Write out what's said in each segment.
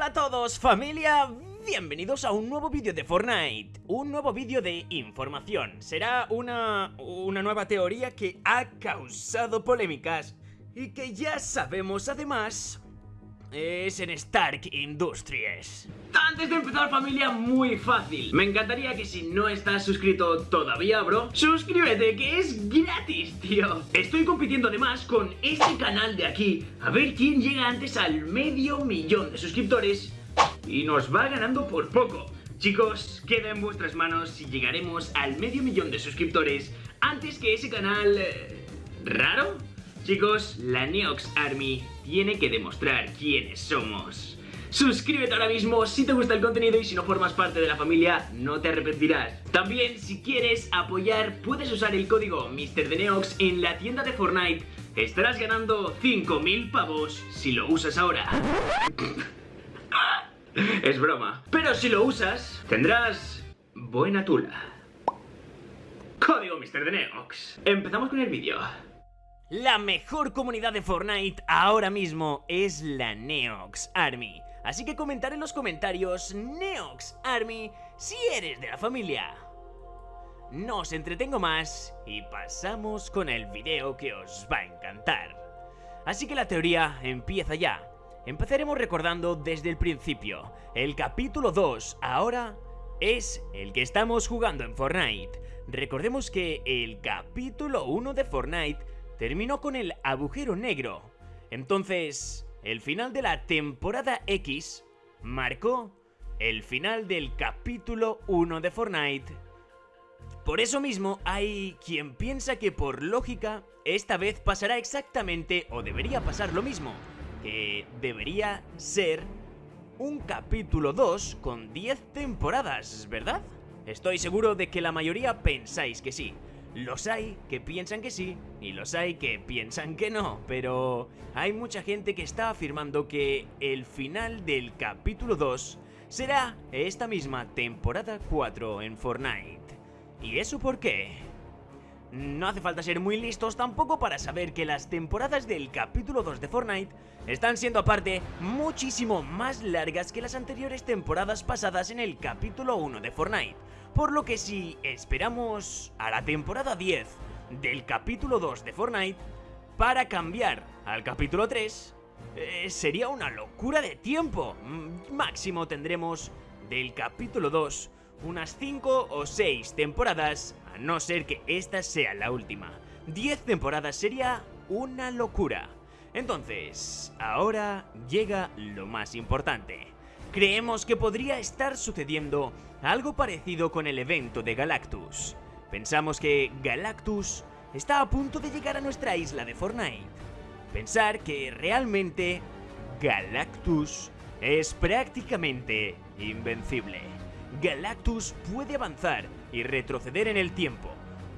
Hola a todos familia, bienvenidos a un nuevo vídeo de Fortnite. Un nuevo vídeo de información. Será una, una nueva teoría que ha causado polémicas Y que ya sabemos además es en Stark Industries. Antes de empezar familia, muy fácil. Me encantaría que si no estás suscrito todavía, bro, suscríbete que es gratis, tío. Estoy compitiendo además con este canal de aquí, a ver quién llega antes al medio millón de suscriptores y nos va ganando por poco. Chicos, queda en vuestras manos si llegaremos al medio millón de suscriptores antes que ese canal... Eh, ¿Raro? Chicos, la Neox Army tiene que demostrar quiénes somos. Suscríbete ahora mismo si te gusta el contenido y si no formas parte de la familia no te arrepentirás. También si quieres apoyar puedes usar el código MrDeneox en la tienda de Fortnite. Estarás ganando 5000 pavos si lo usas ahora. es broma. Pero si lo usas tendrás buena tula. Código MrDeneox. Empezamos con el vídeo. La mejor comunidad de Fortnite ahora mismo es la Neox Army. Así que comentar en los comentarios Neox Army si eres de la familia. No os entretengo más y pasamos con el video que os va a encantar. Así que la teoría empieza ya. Empezaremos recordando desde el principio. El capítulo 2 ahora es el que estamos jugando en Fortnite. Recordemos que el capítulo 1 de Fortnite terminó con el agujero negro. Entonces, el final de la temporada X marcó el final del capítulo 1 de Fortnite. Por eso mismo hay quien piensa que por lógica esta vez pasará exactamente o debería pasar lo mismo, que debería ser un capítulo 2 con 10 temporadas, ¿verdad? Estoy seguro de que la mayoría pensáis que sí, los hay que piensan que sí y los hay que piensan que no, pero hay mucha gente que está afirmando que el final del capítulo 2 será esta misma temporada 4 en Fortnite. ¿Y eso por qué? No hace falta ser muy listos tampoco para saber que las temporadas del capítulo 2 de Fortnite están siendo aparte muchísimo más largas que las anteriores temporadas pasadas en el capítulo 1 de Fortnite por lo que si esperamos a la temporada 10 del capítulo 2 de Fortnite para cambiar al capítulo 3, eh, sería una locura de tiempo. Mm, máximo tendremos del capítulo 2 unas 5 o 6 temporadas, a no ser que esta sea la última. 10 temporadas sería una locura. Entonces, ahora llega lo más importante. Creemos que podría estar sucediendo algo parecido con el evento de Galactus. Pensamos que Galactus está a punto de llegar a nuestra isla de Fortnite. Pensar que realmente Galactus es prácticamente invencible. Galactus puede avanzar y retroceder en el tiempo,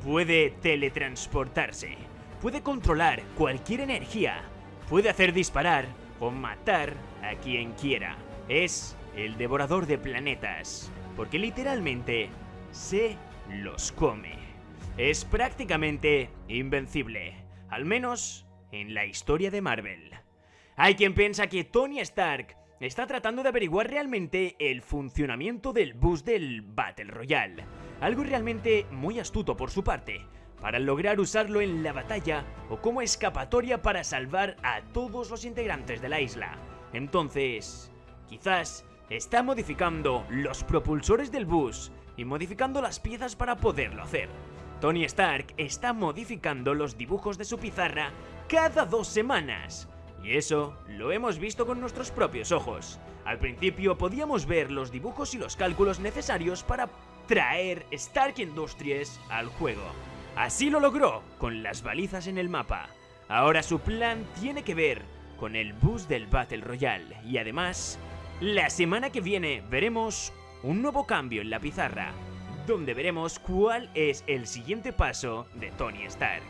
puede teletransportarse, puede controlar cualquier energía, puede hacer disparar o matar a quien quiera es el devorador de planetas, porque literalmente se los come. Es prácticamente invencible, al menos en la historia de Marvel. Hay quien piensa que Tony Stark está tratando de averiguar realmente el funcionamiento del bus del Battle Royale, algo realmente muy astuto por su parte, para lograr usarlo en la batalla o como escapatoria para salvar a todos los integrantes de la isla. Entonces, Quizás está modificando los propulsores del bus y modificando las piezas para poderlo hacer. Tony Stark está modificando los dibujos de su pizarra cada dos semanas. Y eso lo hemos visto con nuestros propios ojos. Al principio podíamos ver los dibujos y los cálculos necesarios para traer Stark Industries al juego. Así lo logró con las balizas en el mapa. Ahora su plan tiene que ver con el bus del Battle Royale y además la semana que viene veremos un nuevo cambio en la pizarra, donde veremos cuál es el siguiente paso de Tony Stark.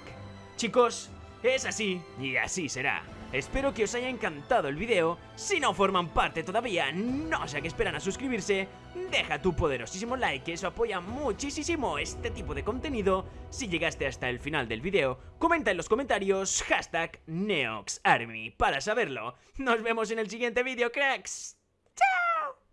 Chicos, es así y así será. Espero que os haya encantado el video. Si no forman parte todavía, no sé a qué esperan a suscribirse. Deja tu poderosísimo like, eso apoya muchísimo este tipo de contenido. Si llegaste hasta el final del video, comenta en los comentarios hashtag NeoxArmy para saberlo. Nos vemos en el siguiente video, cracks.